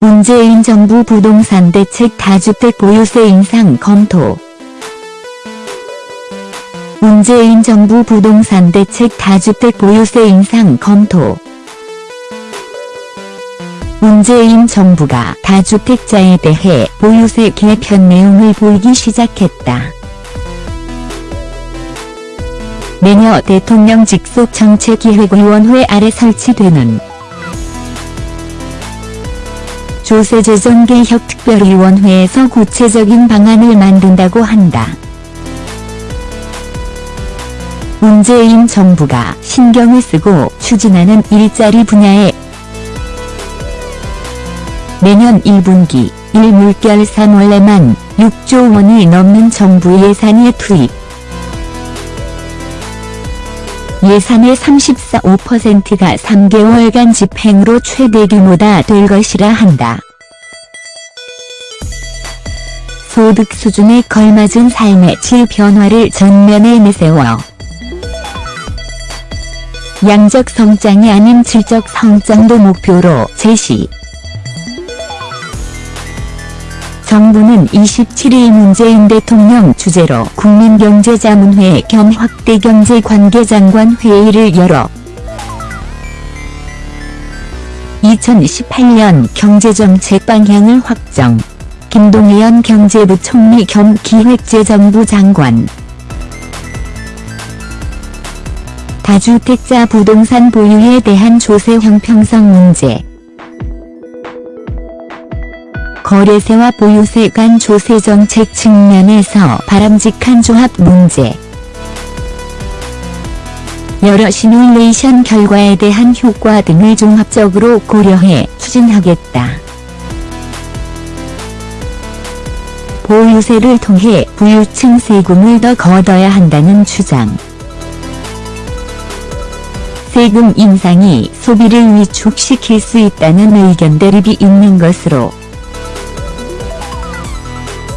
문재인 정부 부동산 대책 다주택 보유세 인상 검토 문재인 정부 부동산 대책 다주택 보유세 인상 검토 문재인 정부가 다주택자에 대해 보유세 개편 내용을 보이기 시작했다. 내녀 대통령 직속 정책기획위원회 아래 설치되는 조세재정개혁특별위원회에서 구체적인 방안을 만든다고 한다. 문재인 정부가 신경을 쓰고 추진하는 일자리 분야에 내년 1분기 1물결 3월에만 6조 원이 넘는 정부 예산이 투입. 예산의 34.5%가 3개월간 집행으로 최대 규모다 될 것이라 한다. 소득 수준에 걸맞은 삶의 질 변화를 전면에 내세워 양적 성장이 아닌 질적 성장도 목표로 제시. 정부는 27일 문재인 대통령 주재로 국민경제자문회 겸 확대경제관계장관 회의를 열어 2018년 경제정책 방향을 확정. 김동연 경제부총리 겸 기획재정부 장관 다주택자 부동산 보유에 대한 조세 형평성 문제 거래세와 보유세 간 조세 정책 측면에서 바람직한 조합 문제 여러 시뮬레이션 결과에 대한 효과 등을 종합적으로 고려해 추진하겠다. 보유세를 통해 부유층 세금을 더 걷어야 한다는 주장. 세금 인상이 소비를 위축시킬 수 있다는 의견 대립이 있는 것으로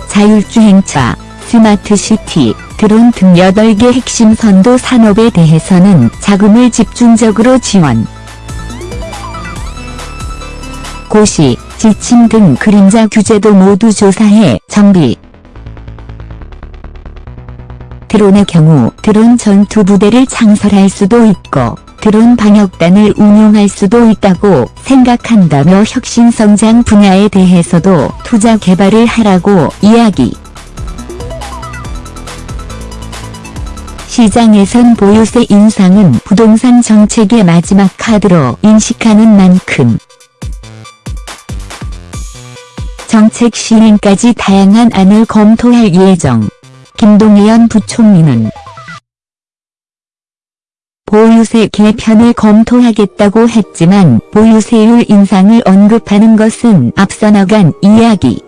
자율주행차, 스마트시티, 드론 등 8개 핵심 선도 산업에 대해서는 자금을 집중적으로 지원. 고시, 지침 등 그림자 규제도 모두 조사해 정비. 드론의 경우 드론 전투 부대를 창설할 수도 있고 드론 방역단을 운용할 수도 있다고 생각한다며 혁신성장 분야에 대해서도 투자 개발을 하라고 이야기. 시장에선 보유세 인상은 부동산 정책의 마지막 카드로 인식하는 만큼 정책 시행까지 다양한 안을 검토할 예정. 김동연 부총리는 보유세 개편을 검토하겠다고 했지만 보유세율 인상을 언급하는 것은 앞서 나간 이야기.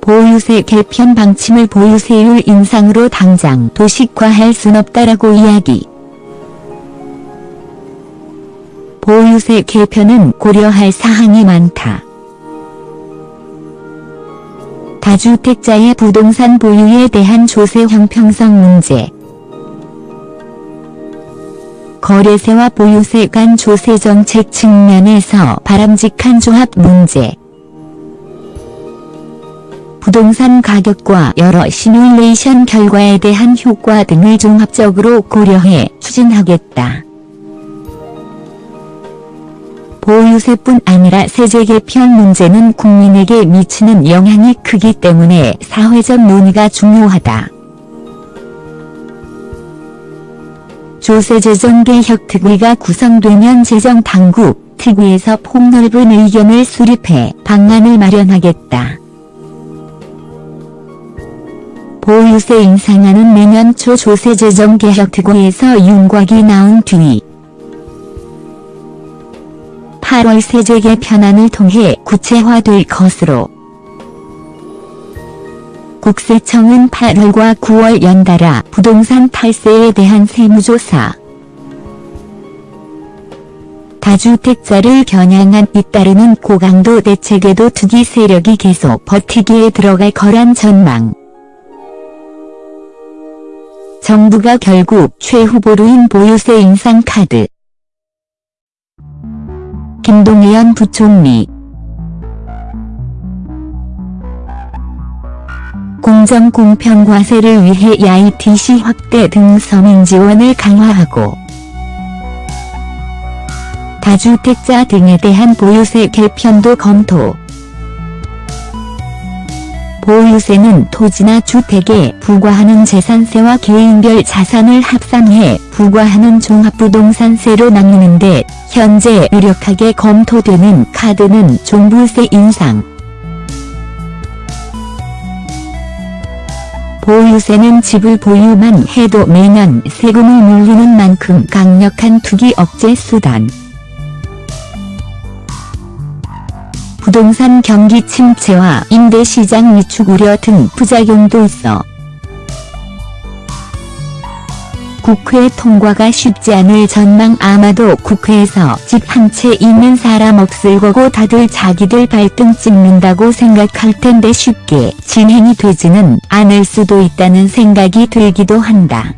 보유세 개편 방침을 보유세율 인상으로 당장 도식화할 순 없다라고 이야기. 보유세 개편은 고려할 사항이 많다. 다주택자의 부동산 보유에 대한 조세 형평성 문제 거래세와 보유세 간 조세 정책 측면에서 바람직한 조합 문제 부동산 가격과 여러 시뮬레이션 결과에 대한 효과 등을 종합적으로 고려해 추진하겠다. 보유세뿐 아니라 세제 개편 문제는 국민에게 미치는 영향이 크기 때문에 사회적 논의가 중요하다. 조세재정개혁특위가 구성되면 재정당국, 특위에서 폭넓은 의견을 수립해 방안을 마련하겠다. 보유세 인상안은 내년 초 조세재정개혁특위에서 윤곽이 나온 뒤 8월 세제 개편안을 통해 구체화될 것으로 국세청은 8월과 9월 연달아 부동산 탈세에 대한 세무조사 다주택자를 겨냥한 잇따르는 고강도 대책에도 투기 세력이 계속 버티기에 들어갈 거란 전망. 정부가 결국 최 후보로인 보유세 인상 카드 김동연 부총리. 공정 공평 과세를 위해 야이TC 확대 등 서민 지원을 강화하고 다주택자 등에 대한 보유세 개편도 검토 보유세는 토지나 주택에 부과하는 재산세와 개인별 자산을 합산해 부과하는 종합부동산세로 나누는데 현재 유력하게 검토되는 카드는 종부세 인상. 보유세는 집을 보유만 해도 매년 세금을 물리는 만큼 강력한 투기 억제 수단. 부동산 경기 침체와 임대시장 위축 우려 등 부작용도 있어 국회 통과가 쉽지 않을 전망 아마도 국회에서 집 한 채 있는 사람 없을 거고 다들 자기들 발등 찍는다고 생각할 텐데 쉽게 진행이 되지는 않을 수도 있다는 생각이 들기도 한다.